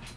Yeah.